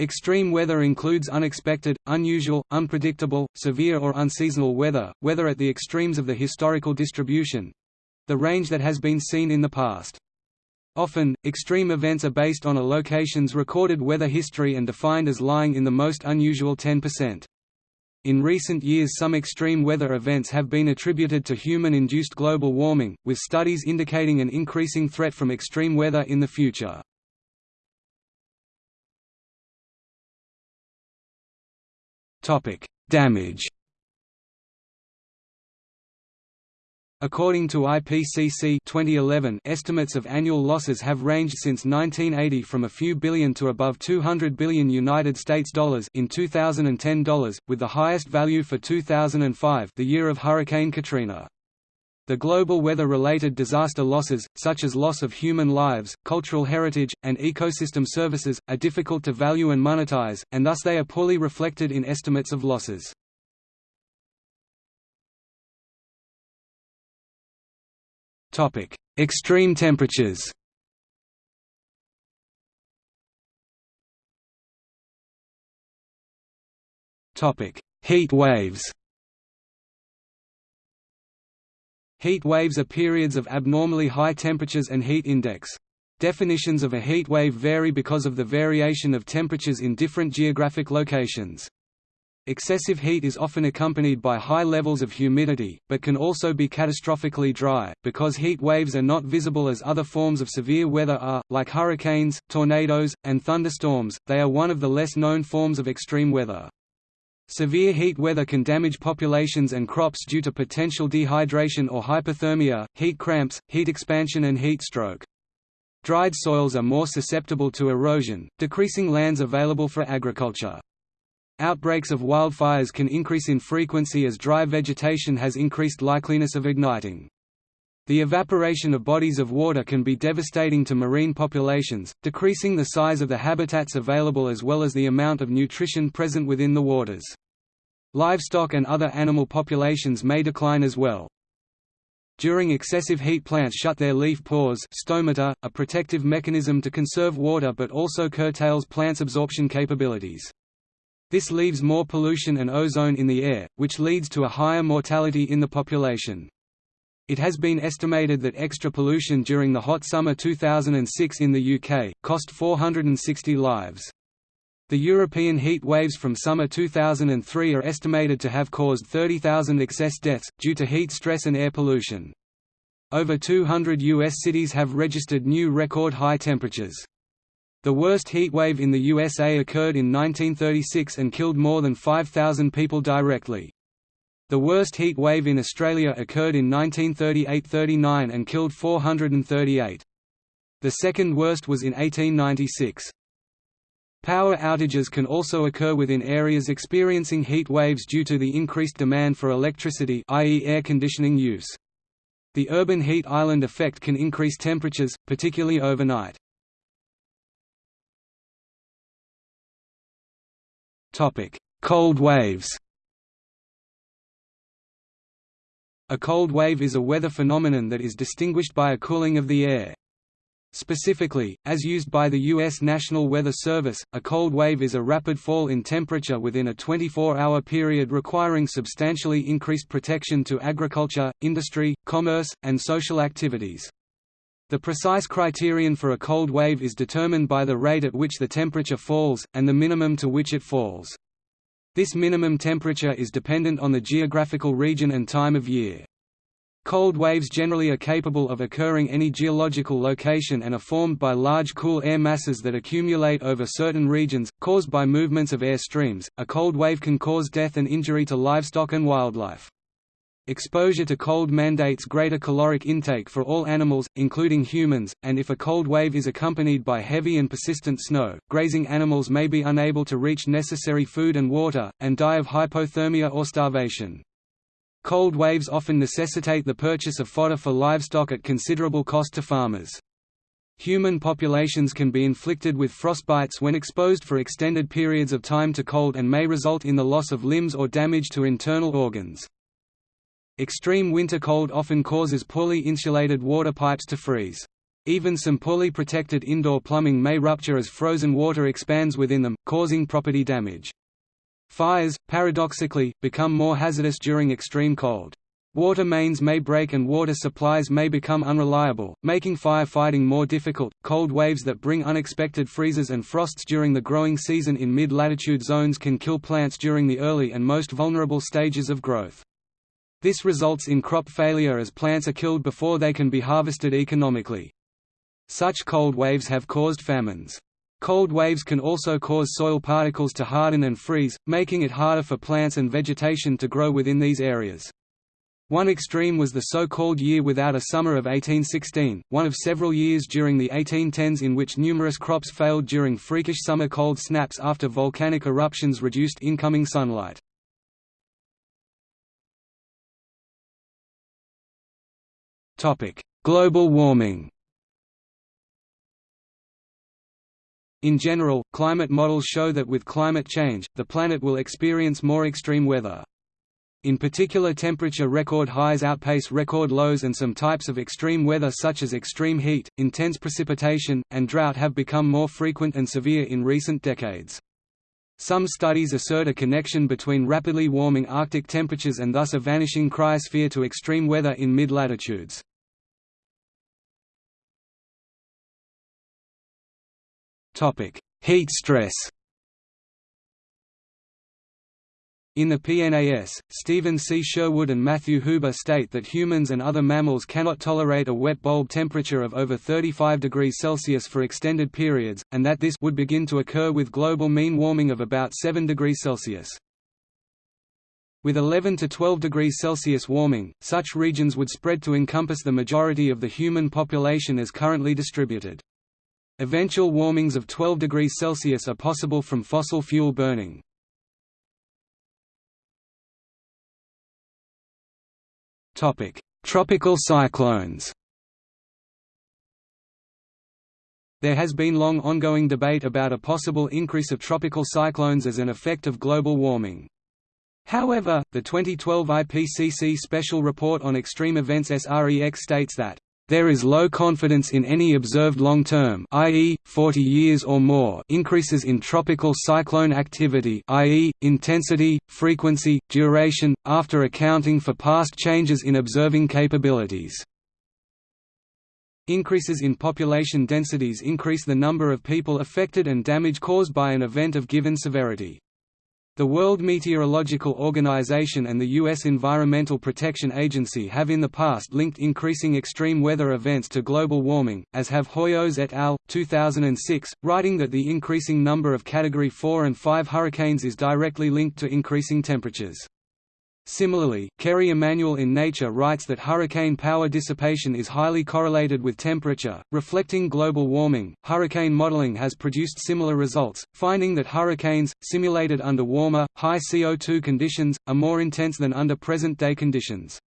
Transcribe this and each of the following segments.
Extreme weather includes unexpected, unusual, unpredictable, severe or unseasonal weather, weather at the extremes of the historical distribution—the range that has been seen in the past. Often, extreme events are based on a location's recorded weather history and defined as lying in the most unusual 10%. In recent years some extreme weather events have been attributed to human-induced global warming, with studies indicating an increasing threat from extreme weather in the future. Topic: Damage. According to IPCC 2011, estimates of annual losses have ranged since 1980 from a few billion to above 200 billion United States dollars in 2010 dollars, with the highest value for 2005, the year of Hurricane Katrina. The global weather-related disaster losses, such as loss of human lives, cultural heritage, and ecosystem services, are difficult to value and monetize, and thus they are poorly reflected in estimates of losses. Extreme temperatures Heat waves Heat waves are periods of abnormally high temperatures and heat index. Definitions of a heat wave vary because of the variation of temperatures in different geographic locations. Excessive heat is often accompanied by high levels of humidity, but can also be catastrophically dry. Because heat waves are not visible as other forms of severe weather are, like hurricanes, tornadoes, and thunderstorms, they are one of the less known forms of extreme weather. Severe heat weather can damage populations and crops due to potential dehydration or hypothermia, heat cramps, heat expansion and heat stroke. Dried soils are more susceptible to erosion, decreasing lands available for agriculture. Outbreaks of wildfires can increase in frequency as dry vegetation has increased likeliness of igniting. The evaporation of bodies of water can be devastating to marine populations, decreasing the size of the habitats available as well as the amount of nutrition present within the waters. Livestock and other animal populations may decline as well. During excessive heat plants shut their leaf pores stomata, a protective mechanism to conserve water but also curtails plants' absorption capabilities. This leaves more pollution and ozone in the air, which leads to a higher mortality in the population. It has been estimated that extra pollution during the hot summer 2006 in the UK, cost 460 lives. The European heat waves from summer 2003 are estimated to have caused 30,000 excess deaths, due to heat stress and air pollution. Over 200 U.S. cities have registered new record high temperatures. The worst heat wave in the USA occurred in 1936 and killed more than 5,000 people directly. The worst heat wave in Australia occurred in 1938–39 and killed 438. The second worst was in 1896. Power outages can also occur within areas experiencing heat waves due to the increased demand for electricity i.e. air conditioning use. The urban heat island effect can increase temperatures, particularly overnight. Cold waves A cold wave is a weather phenomenon that is distinguished by a cooling of the air. Specifically, as used by the U.S. National Weather Service, a cold wave is a rapid fall in temperature within a 24-hour period requiring substantially increased protection to agriculture, industry, commerce, and social activities. The precise criterion for a cold wave is determined by the rate at which the temperature falls, and the minimum to which it falls. This minimum temperature is dependent on the geographical region and time of year. Cold waves generally are capable of occurring any geological location and are formed by large cool air masses that accumulate over certain regions, caused by movements of air streams. A cold wave can cause death and injury to livestock and wildlife. Exposure to cold mandates greater caloric intake for all animals, including humans, and if a cold wave is accompanied by heavy and persistent snow, grazing animals may be unable to reach necessary food and water, and die of hypothermia or starvation. Cold waves often necessitate the purchase of fodder for livestock at considerable cost to farmers. Human populations can be inflicted with frostbites when exposed for extended periods of time to cold and may result in the loss of limbs or damage to internal organs. Extreme winter cold often causes poorly insulated water pipes to freeze. Even some poorly protected indoor plumbing may rupture as frozen water expands within them, causing property damage. Fires, paradoxically, become more hazardous during extreme cold. Water mains may break and water supplies may become unreliable, making firefighting more difficult. Cold waves that bring unexpected freezes and frosts during the growing season in mid latitude zones can kill plants during the early and most vulnerable stages of growth. This results in crop failure as plants are killed before they can be harvested economically. Such cold waves have caused famines. Cold waves can also cause soil particles to harden and freeze, making it harder for plants and vegetation to grow within these areas. One extreme was the so-called year without a summer of 1816, one of several years during the 1810s in which numerous crops failed during freakish summer cold snaps after volcanic eruptions reduced incoming sunlight. Global warming In general, climate models show that with climate change, the planet will experience more extreme weather. In particular temperature record highs outpace record lows and some types of extreme weather such as extreme heat, intense precipitation, and drought have become more frequent and severe in recent decades. Some studies assert a connection between rapidly warming Arctic temperatures and thus a vanishing cryosphere to extreme weather in mid-latitudes. Heat stress In the PNAS, Stephen C. Sherwood and Matthew Huber state that humans and other mammals cannot tolerate a wet bulb temperature of over 35 degrees Celsius for extended periods, and that this would begin to occur with global mean warming of about 7 degrees Celsius. With 11 to 12 degrees Celsius warming, such regions would spread to encompass the majority of the human population as currently distributed. Eventual warmings of 12 degrees Celsius are possible from fossil fuel burning. Tropical cyclones There has been long ongoing debate about a possible increase of tropical cyclones as an effect of global warming. However, the 2012 IPCC Special Report on Extreme Events SREX states that there is low confidence in any observed long-term i.e., 40 years or more increases in tropical cyclone activity i.e., intensity, frequency, duration, after accounting for past changes in observing capabilities. Increases in population densities increase the number of people affected and damage caused by an event of given severity. The World Meteorological Organization and the U.S. Environmental Protection Agency have in the past linked increasing extreme weather events to global warming, as have Hoyos et al. 2006, writing that the increasing number of Category 4 and 5 hurricanes is directly linked to increasing temperatures. Similarly, Kerry Emanuel in Nature writes that hurricane power dissipation is highly correlated with temperature, reflecting global warming. Hurricane modeling has produced similar results, finding that hurricanes, simulated under warmer, high CO2 conditions, are more intense than under present day conditions.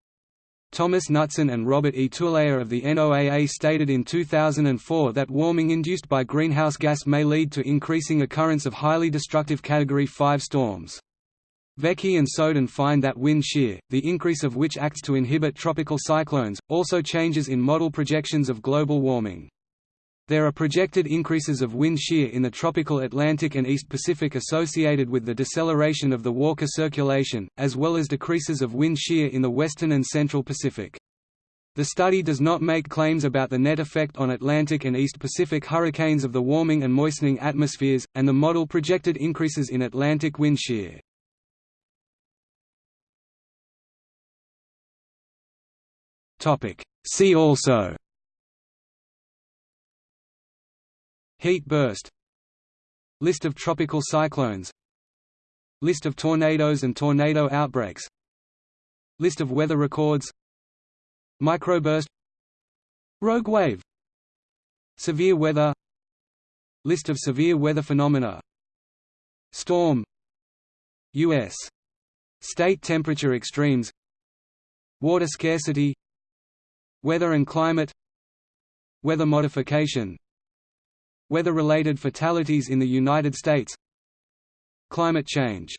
Thomas Knutson and Robert E. Tuleya of the NOAA stated in 2004 that warming induced by greenhouse gas may lead to increasing occurrence of highly destructive Category 5 storms. Vecchi and Soden find that wind shear, the increase of which acts to inhibit tropical cyclones, also changes in model projections of global warming. There are projected increases of wind shear in the tropical Atlantic and East Pacific associated with the deceleration of the Walker circulation, as well as decreases of wind shear in the western and central Pacific. The study does not make claims about the net effect on Atlantic and East Pacific hurricanes of the warming and moistening atmospheres, and the model projected increases in Atlantic wind shear. See also Heat burst List of tropical cyclones List of tornadoes and tornado outbreaks List of weather records Microburst Rogue wave Severe weather List of severe weather phenomena Storm U.S. State temperature extremes Water scarcity Weather and climate Weather modification Weather-related fatalities in the United States Climate change